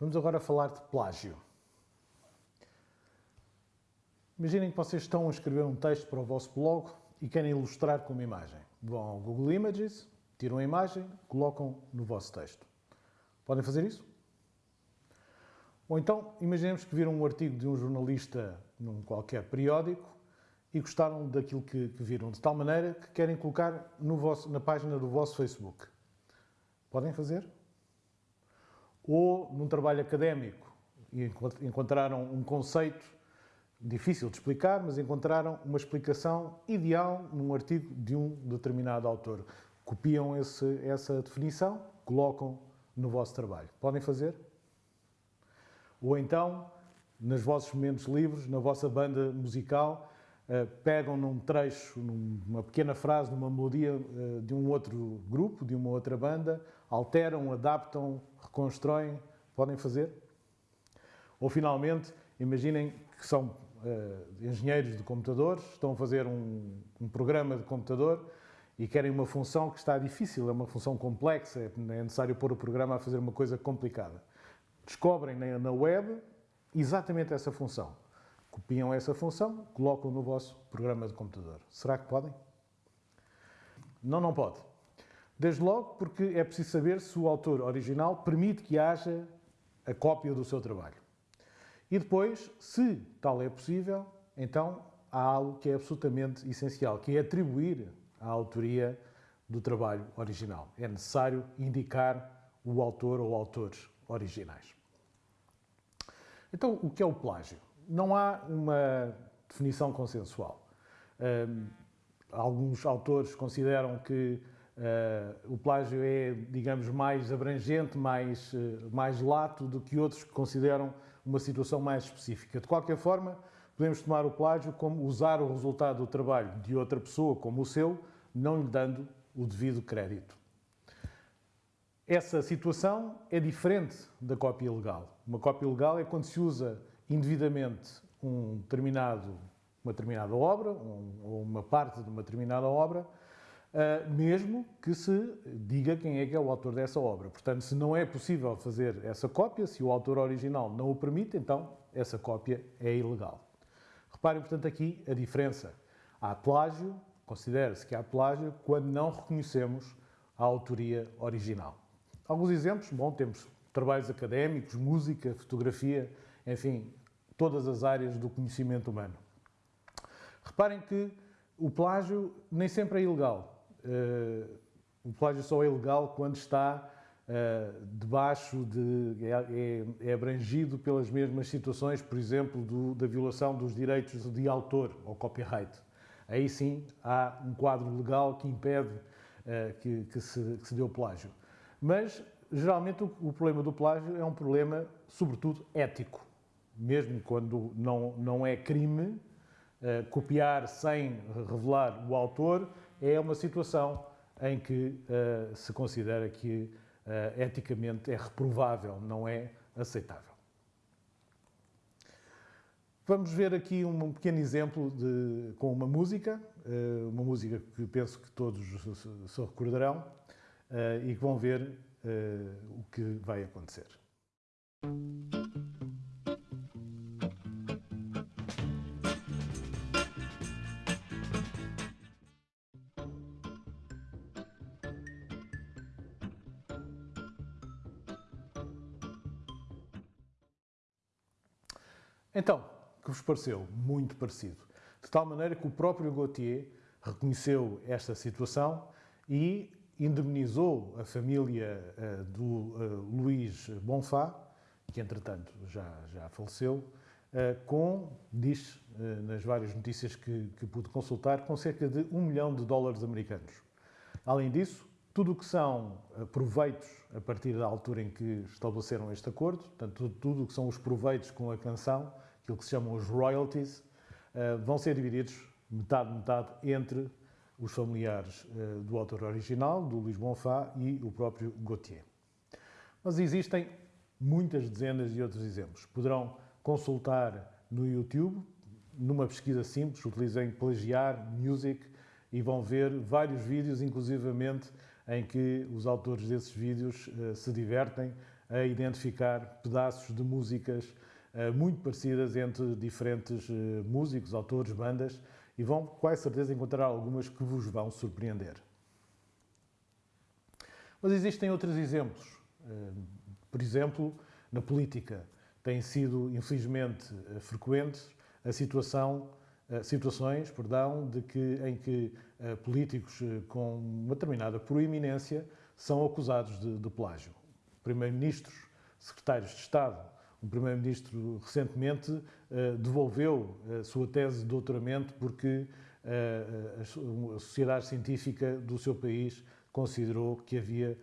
Vamos agora falar de plágio. Imaginem que vocês estão a escrever um texto para o vosso blog e querem ilustrar com uma imagem. Vão ao Google Images, tiram a imagem, colocam no vosso texto. Podem fazer isso? Ou então, imaginemos que viram um artigo de um jornalista num qualquer periódico e gostaram daquilo que, que viram, de tal maneira que querem colocar vosso, na página do vosso Facebook. Podem fazer? Ou num trabalho académico e encontraram um conceito difícil de explicar, mas encontraram uma explicação ideal num artigo de um determinado autor. Copiam esse, essa definição, colocam no vosso trabalho. Podem fazer? Ou então, nos vossos momentos livres, na vossa banda musical, eh, pegam num trecho, numa pequena frase, numa melodia eh, de um outro grupo, de uma outra banda, alteram, adaptam, reconstroem, podem fazer? Ou finalmente, imaginem que são uh, engenheiros de computadores, estão a fazer um, um, programa de computador e querem uma função que está difícil, é uma função complexa, é necessário pôr o programa a fazer uma coisa complicada. Descobrem na, na web exatamente essa função copiam essa função, colocam no vosso programa de computador. Será que podem? Não, não pode. Desde logo porque é preciso saber se o autor original permite que haja a cópia do seu trabalho. E depois, se tal é possível, então há algo que é absolutamente essencial, que é atribuir a autoria do trabalho original. É necessário indicar o autor ou autores originais. Então, o que é o plágio? não há uma definição consensual. Um, alguns autores consideram que uh, o plágio é, digamos, mais abrangente, mais, uh, mais lato do que outros que consideram uma situação mais específica. De qualquer forma, podemos tomar o plágio como usar o resultado do trabalho de outra pessoa como o seu, não lhe dando o devido crédito. Essa situação é diferente da cópia legal. Uma cópia legal é quando se usa indevidamente um determinado, uma determinada obra, um, ou uma parte de uma determinada obra, mesmo que se diga quem é que é o autor dessa obra. Portanto, se não é possível fazer essa cópia, se o autor original não o permite, então essa cópia é ilegal. Reparem, portanto, aqui a diferença. Há plágio, considera-se que há plágio quando não reconhecemos a autoria original. Alguns exemplos, bom, temos trabalhos académicos, música, fotografia, enfim, todas as áreas do conhecimento humano. Reparem que o plágio nem sempre é ilegal. Uh, o plágio só é ilegal quando está uh, debaixo de. É, é, é, abrangido pelas mesmas situações, por exemplo, do, da violação dos direitos de autor ou copyright. Aí sim há um quadro legal que impede uh, que, que, se, que se dê o plágio. Mas, geralmente, o, o problema do plágio é um problema, sobretudo, ético mesmo quando não, não é crime, uh, copiar sem revelar o autor é uma situação em que uh, se considera que uh, eticamente é reprovável, não é aceitável. Vamos ver aqui um pequeno exemplo de, com uma música, uma música que penso que todos se recordarão e que vão ver o que vai acontecer. Pareceu? Muito parecido. De tal maneira que o próprio Gautier reconheceu esta situação e indemnizou a família uh, do uh, Luís Bonfá, que entretanto já, já faleceu, uh, com, diz nas várias notícias que, que pude consultar, com cerca de um milhão de dólares americanos. Além disso, tudo o que são proveitos a partir da altura em que estabeleceram este acordo, portanto, tudo o que são os proveitos com a canção, aquilo que se chamam os royalties, uh, vão ser divididos metade-metade entre os familiares uh, do autor original, do Luís Bonfá, e o próprio Gautier. Mas existem muitas dezenas de outros exemplos. Poderão consultar no YouTube, numa pesquisa simples, utilizem plagiar music e vão ver vários vídeos, inclusivamente em que os autores desses vídeos uh, se divertem a identificar pedaços de músicas muito parecidas entre diferentes uh, músicos, autores, bandas, e vão, com certeza, encontrar algumas que vos vão surpreender. Mas existem outros exemplos. Por exemplo, na política, têm sido, infelizmente, frequentes a situação eh, situações perdão, de que, em que políticos com uma determinada proeminência são acusados de, de plágio. Primeiros-ministros, secretários de Estado, um primeiro-ministro recentemente uh, devolveu a sua tese de doutoramento porque a, a sociedade científica do seu país considerou que havia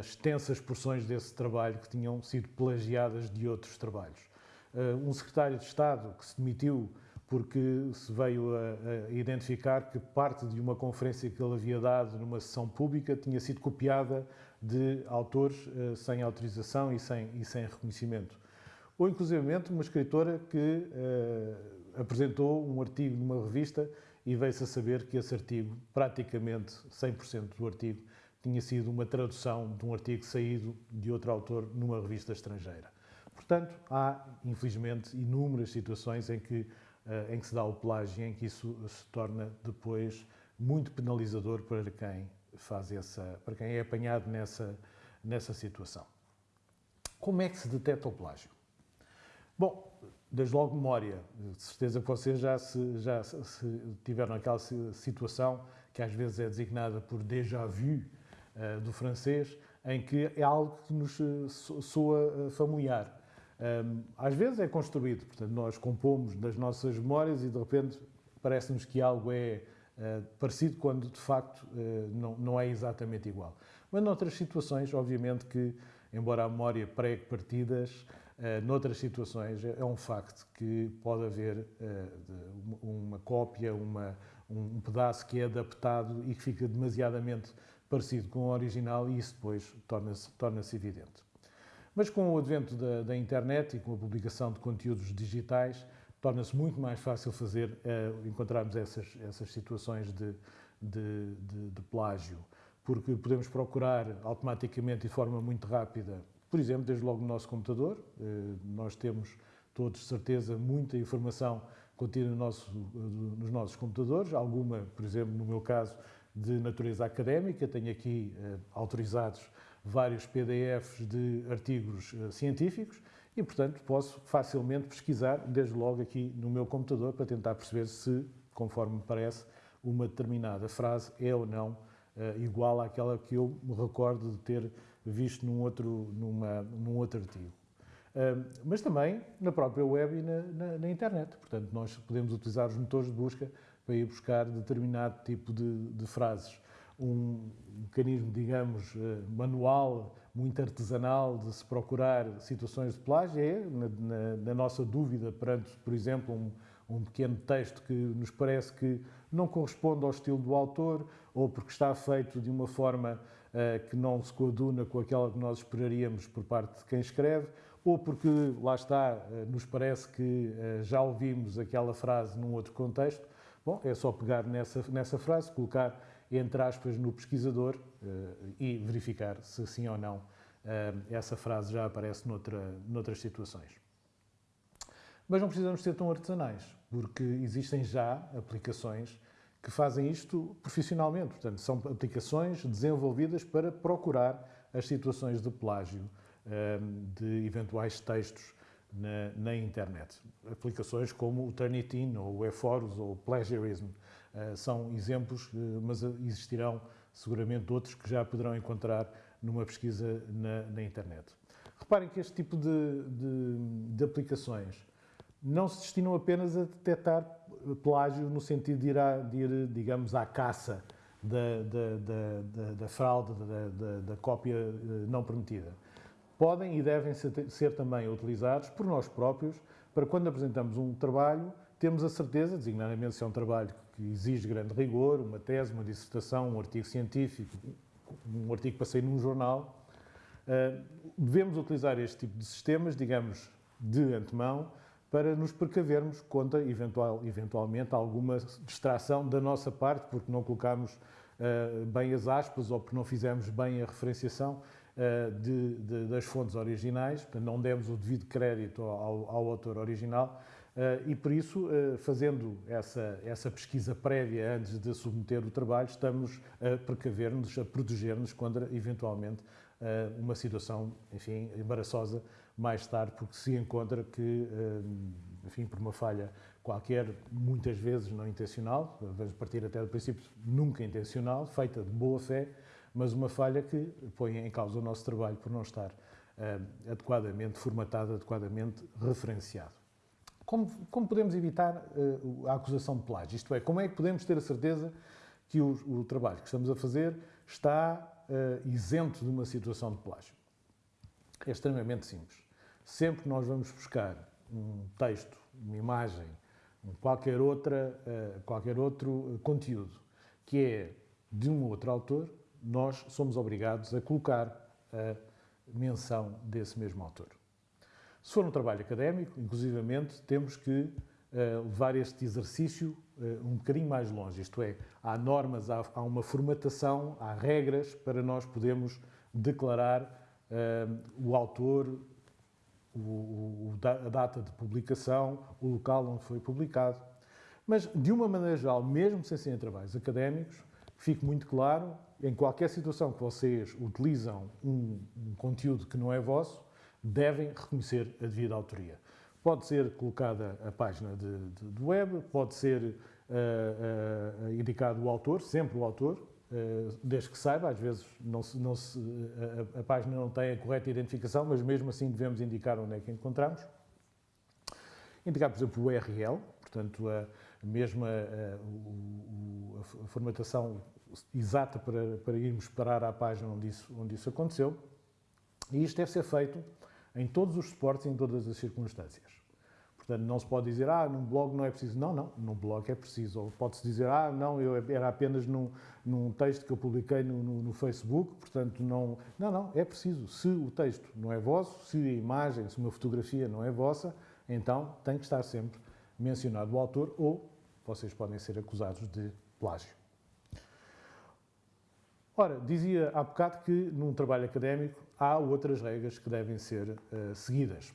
extensas porções desse trabalho que tinham sido plagiadas de outros trabalhos. Um secretário de Estado que se demitiu porque se veio a, a, identificar que parte de uma conferência que ele havia dado numa sessão pública tinha sido copiada de autores sem autorização e sem, e sem reconhecimento. Ou, inclusivamente, uma escritora que uh, apresentou um artigo numa revista e veio-se a saber que esse artigo, praticamente 100% do artigo, tinha sido uma tradução de um artigo saído de outro autor numa revista estrangeira. Portanto, há, infelizmente, inúmeras situações em que eh, em que se dá o plágio, em que isso se torna depois muito penalizador para quem faz essa, para quem é apanhado nessa, nessa situação. Como é que se detecta o plágio? Bom, desde logo memória. De certeza que vocês já, se, já se tiveram aquela situação que às vezes é designada por déjà vu uh, do francês, em que é algo que nos eh, soa familiar. Um, às vezes é construído, portanto, nós compomos das nossas memórias e de repente parece-nos que algo é uh, parecido quando de facto uh, não, não é exatamente igual. Mas noutras situações, obviamente que, embora a memória pregue partidas, uh, noutras situações é, é um facto que pode haver uma cópia, uma, um pedaço que é adaptado e que fica demasiadamente parecido com o original e isso depois torna-se torna evidente. Mas com o advento da, da internet e com a publicação de conteúdos digitais, torna-se muito mais fácil fazer, uh, encontrarmos essas, essas situações de, de, de, de, plágio, porque podemos procurar automaticamente e de forma muito rápida, por exemplo, desde logo no nosso computador, uh, nós temos todos, de certeza, muita informação contida no nosso, uh, nos nossos computadores, alguma, por exemplo, no meu caso, de natureza académica, tenho aqui autorizados vários PDFs de artigos científicos e, portanto, posso facilmente pesquisar, desde logo aqui no meu computador, para tentar perceber se, conforme me parece, uma determinada frase é ou não uh, igual àquela que eu me recordo de ter visto num outro, numa, num outro artigo. Uh, mas também na própria web e na, na, na, internet. Portanto, nós podemos utilizar os motores de busca para ir buscar determinado tipo de, de frases um mecanismo, digamos, eh, manual, muito artesanal de se procurar situações de plágio é, na, na, nossa dúvida perante, por exemplo, um, um, pequeno texto que nos parece que não corresponde ao estilo do autor ou porque está feito de uma forma uh, que não se coaduna com aquela que nós esperaríamos por parte de quem escreve, ou porque, lá está, uh, nos parece que uh, já ouvimos aquela frase num outro contexto. Bom, é só pegar nessa, nessa frase, colocar entre aspas, no pesquisador e verificar se sim ou não essa frase já aparece noutra, noutras situações. Mas não precisamos ser tão artesanais, porque existem já aplicações que fazem isto profissionalmente. Portanto, são aplicações desenvolvidas para procurar as situações de plágio uh, de eventuais textos na, na, internet. Aplicações como o Turnitin, ou o eForus, ou o Plagiarism, uh, são exemplos, uh, mas existirão seguramente outros que já poderão encontrar numa pesquisa na, na internet. Reparem que este tipo de, de, de, aplicações não se destinam apenas a detectar plágio no sentido de ir, a, de ir digamos, à caça da, da, da, da fraude, da, cópia eh, não permitida. Podem e devem ser também utilizados por nós próprios para quando apresentamos um trabalho, temos a certeza, designadamente se é um trabalho que exige grande rigor, uma tese, uma dissertação, um artigo científico, um artigo para sair num jornal, eh, devemos utilizar este tipo de sistemas, digamos, de antemão, para nos precavermos contra eventual, eventualmente alguma distração da nossa parte, porque não colocamos bem as aspas ou porque não fizemos bem a referenciação de, de, das fontes originais, não demos o devido crédito ao, ao autor original. Uh, e por isso, uh, fazendo essa, essa pesquisa prévia antes de submeter o trabalho, estamos a precaver-nos, a proteger-nos contra, eventualmente, uh, uma situação, enfim, embaraçosa mais tarde, porque se encontra que, enfim, por uma falha qualquer, muitas vezes não intencional, vamos partir até do princípio nunca intencional, feita de boa fé, mas uma falha que põe em causa o nosso trabalho por não estar adequadamente formatado, adequadamente referenciado. Como, como podemos evitar uh, a acusação de plágio? Isto é, como é que podemos ter a certeza que o, o trabalho que estamos a fazer está isento de uma situação de plágio? É extremamente simples. Sempre que nós vamos buscar um texto, uma imagem, qualquer, outra, uh, qualquer outro conteúdo que é de um outro autor, nós somos obrigados a colocar a menção desse mesmo autor. Se for um trabalho académico, inclusivamente, temos que uh, levar este exercício um bocadinho mais longe, isto é, há normas, há, uma formatação, há regras para nós podermos declarar o autor, o, o, a data de publicação, o local onde foi publicado. Mas, de uma maneira geral, mesmo sem serem trabalhos académicos, fique muito claro, em qualquer situação que vocês utilizam um, um conteúdo que não é vosso, devem reconhecer a devida autoria. Pode ser colocada a página de, de, web, pode ser uh, uh, indicado o autor, sempre o autor, desde que saiba, às vezes não se, não se, a, a, página não tem a correta identificação, mas mesmo assim devemos indicar onde é que encontramos. Indicar, por exemplo, o URL, portanto, a mesma a, a, a formatação exata para, para irmos parar à página onde isso, onde isso aconteceu. E isto deve ser feito em todos os suportes e em todas as circunstâncias. Portanto, não se pode dizer, ah, num blog não é preciso. Não, não, num blog é preciso. Ou pode-se dizer, ah, não, eu era apenas num, num texto que eu publiquei no, no, no, Facebook, portanto, não. Não, não, é preciso. Se o texto não é vosso, se a imagem, se uma fotografia não é vossa, então tem que estar sempre mencionado o autor ou vocês podem ser acusados de plágio. Ora, dizia há bocado que num trabalho académico há outras regras que devem ser uh, seguidas.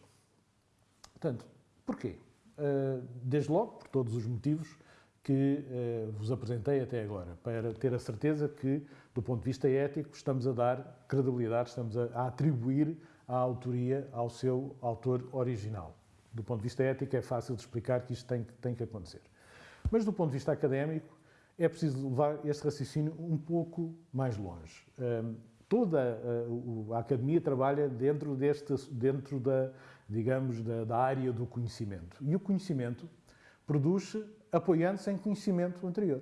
Portanto, porquê? Uh, desde logo, por todos os motivos que uh, vos apresentei até agora, para ter a certeza que, do ponto de vista ético, estamos a dar credibilidade, estamos a, atribuir a autoria ao seu autor original. Do ponto de vista ético, é fácil de explicar que isto tem, tem que acontecer. Mas, do ponto de vista académico, é preciso levar este raciocínio um pouco mais longe. Um, toda a, academia trabalha dentro, deste, dentro da, digamos, da, da área do conhecimento. E o conhecimento produz-se apoiando-se em conhecimento anterior.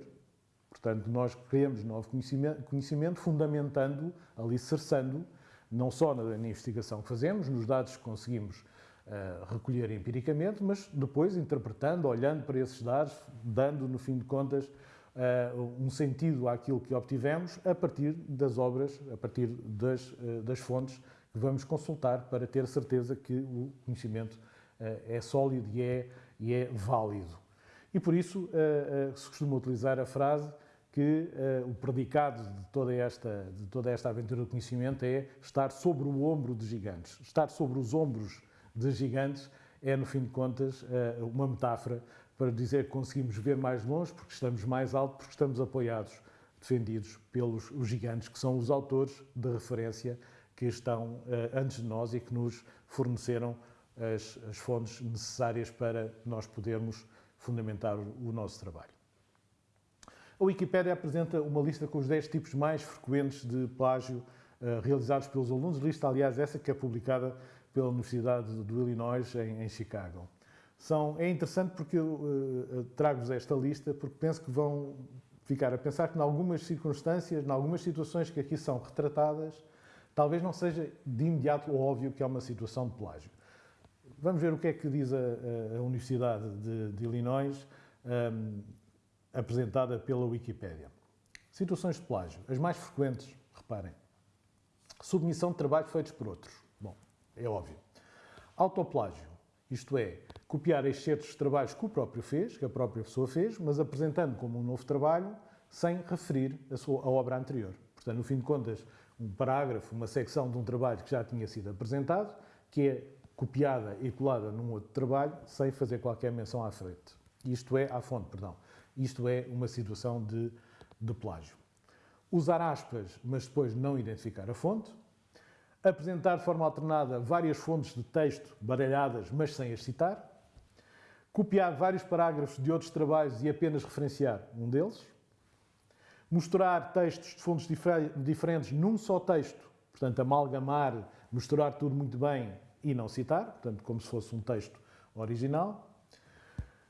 Portanto, nós criamos novo conhecimento, conhecimento fundamentando, alicerçando, não só na investigação que fazemos, nos dados que conseguimos uh, recolher empiricamente, mas depois interpretando, olhando para esses dados, dando, no fim de contas, uh, um sentido àquilo que obtivemos a partir das obras, a partir das, uh, das fontes que vamos consultar para ter certeza que o conhecimento uh, é sólido e é, e é válido. E por isso se costuma utilizar a frase que o predicado de toda, esta, de toda esta aventura do conhecimento é estar sobre o ombro de gigantes. Estar sobre os ombros de gigantes é, no fim de contas, uma metáfora para dizer que conseguimos ver mais longe, porque estamos mais alto, porque estamos apoiados, defendidos pelos os gigantes, que são os autores de referência que estão uh, antes de nós e que nos forneceram as, as, fontes necessárias para nós podermos fundamentar o, nosso trabalho. A Wikipédia apresenta uma lista com os 10 tipos mais frequentes de plágio uh, realizados pelos alunos, lista, aliás, essa que é publicada pela Universidade do Illinois, em, em Chicago são, é interessante porque eu uh, trago-vos esta lista, porque penso que vão ficar a pensar que, em algumas circunstâncias, em algumas situações que aqui são retratadas, talvez não seja de imediato óbvio que é uma situação de plágio. Vamos ver o que é que diz a, a Universidade de, de Illinois, um, apresentada pela Wikipédia. Situações de plágio. As mais frequentes, reparem. Submissão de trabalhos feitos por outros. Bom, é óbvio. Autoplágio, isto é, copiar excertos de trabalhos que o próprio fez, que a própria pessoa fez, mas apresentando como um novo trabalho, sem referir a, sua, a obra anterior. Portanto, no fim de contas, um parágrafo, uma secção de um trabalho que já tinha sido apresentado, que é copiada e colada num outro trabalho, sem fazer qualquer menção à frente. Isto é, à fonte, perdão. Isto é uma situação de, de plágio. Usar aspas, mas depois não identificar a fonte. Apresentar de forma alternada várias fontes de texto baralhadas, mas sem as citar. Copiar vários parágrafos de outros trabalhos e apenas referenciar um deles. Misturar textos de fontes diferentes num só texto, portanto, amalgamar, misturar tudo muito bem e não citar, portanto, como se fosse um texto original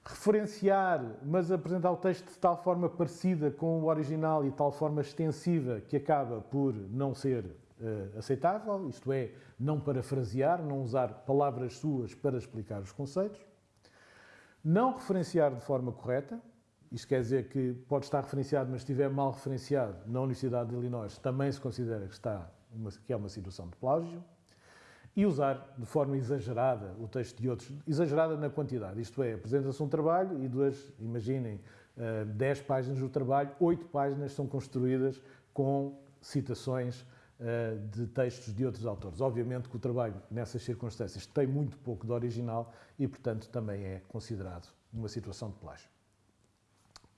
referenciar, mas apresentar o texto de tal forma parecida com o original e de tal forma extensiva que acaba por não ser uh, aceitável, isto é, não parafrasear, não usar palavras suas para explicar os conceitos. Não referenciar de forma correta, isto quer dizer que pode estar referenciado, mas estiver mal referenciado na Universidade de Illinois, também se considera que, está uma, que é uma situação de plágio e usar de forma exagerada o texto de outros, exagerada na quantidade, isto é, apresenta-se um trabalho e duas, imaginem, 10 eh, páginas do trabalho, 8 páginas são construídas com citações eh, de textos de outros autores. Obviamente que o trabalho, nessas circunstâncias, tem muito pouco de original e, portanto, também é considerado uma situação de plágio.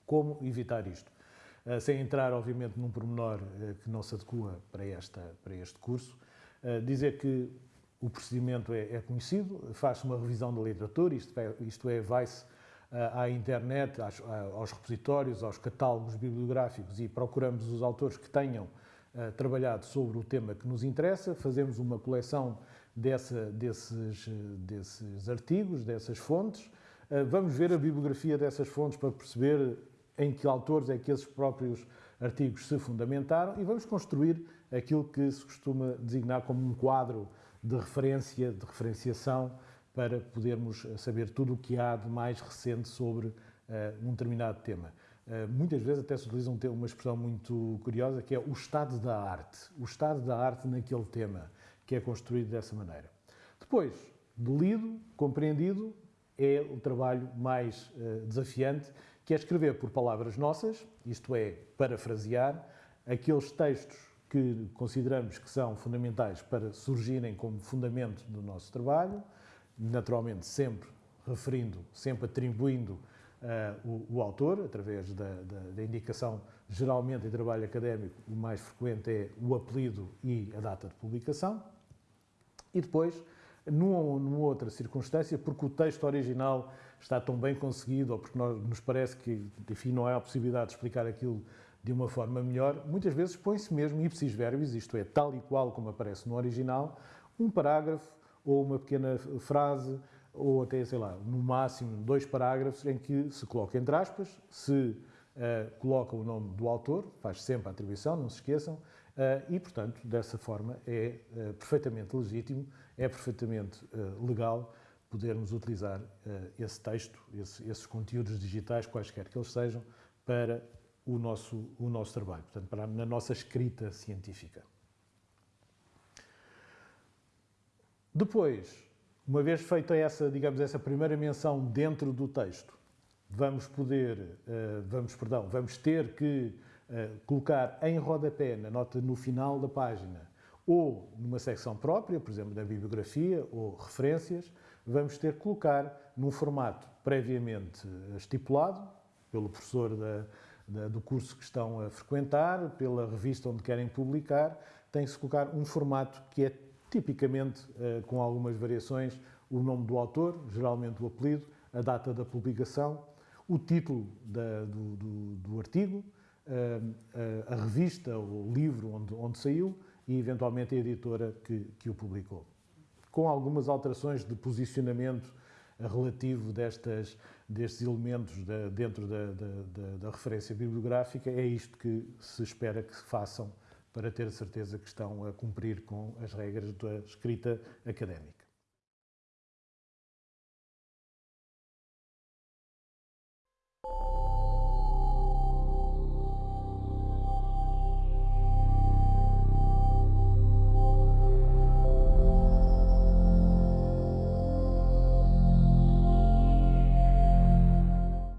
Como evitar isto? Eh, sem entrar, obviamente, num pormenor que não se adequa para, esta, para este curso, dizer que o procedimento é, é conhecido, faz-se uma revisão da literatura, isto é, isto é vai-se à internet, aos repositórios, aos catálogos bibliográficos e procuramos os autores que tenham trabalhado sobre o tema que nos interessa, fazemos uma coleção dessa, desses, desses artigos, dessas fontes, vamos ver a bibliografia dessas fontes para perceber em que autores é que esses próprios artigos se fundamentaram e vamos construir aquilo que se costuma designar como um quadro de referência, de referenciação, para podermos saber tudo o que há de mais recente sobre uh, um determinado tema. Uh, muitas vezes até se utiliza um, uma expressão muito curiosa que é o estado da arte, o estado da arte naquele tema, que é construído dessa maneira. Depois, de lido, compreendido, é o trabalho mais uh, desafiante, que é escrever por palavras nossas, isto é, parafrasear, aqueles textos que consideramos que são fundamentais para surgirem como fundamento do nosso trabalho, naturalmente sempre referindo, sempre atribuindo uh, o, o, autor, através da, da, da, indicação, geralmente em trabalho académico, o mais frequente é o apelido e a data de publicação. E depois, numa, numa outra circunstância, porque o texto original está tão bem conseguido, ou porque nós, nos parece que, enfim, não há a possibilidade de explicar aquilo de uma forma melhor, muitas vezes põe-se mesmo ipsis verbis, isto é, tal e qual como aparece no original, um parágrafo ou uma pequena frase, ou até, sei lá, no máximo dois parágrafos em que se coloca entre aspas, se uh, coloca o nome do autor, faz sempre a atribuição, não se esqueçam, uh, e, portanto, dessa forma é uh, perfeitamente legítimo, é perfeitamente legal podermos utilizar esse texto, esse, esses conteúdos digitais, quaisquer que eles sejam, para o nosso, o nosso trabalho, portanto, para, na nossa escrita científica. Depois, uma vez feita essa, digamos, essa primeira menção dentro do texto, vamos poder, uh, vamos, perdão, vamos ter que uh, colocar em rodapé, na nota no final da página, ou numa secção própria, por exemplo, da bibliografia ou referências, vamos ter que colocar num formato previamente estipulado pelo professor da, do curso que estão a frequentar, pela revista onde querem publicar, tem-se colocar um formato que é tipicamente, eh, com algumas variações, o nome do autor, geralmente o apelido, a data da publicação, o título da, do, do, do, artigo, eh, a revista ou livro onde, onde saiu e, eventualmente, a editora que, que o publicou. Com algumas alterações de posicionamento relativo destas, destes elementos da, dentro da, da, da, referência bibliográfica, é isto que se espera que façam para ter certeza que estão a cumprir com as regras da escrita académica.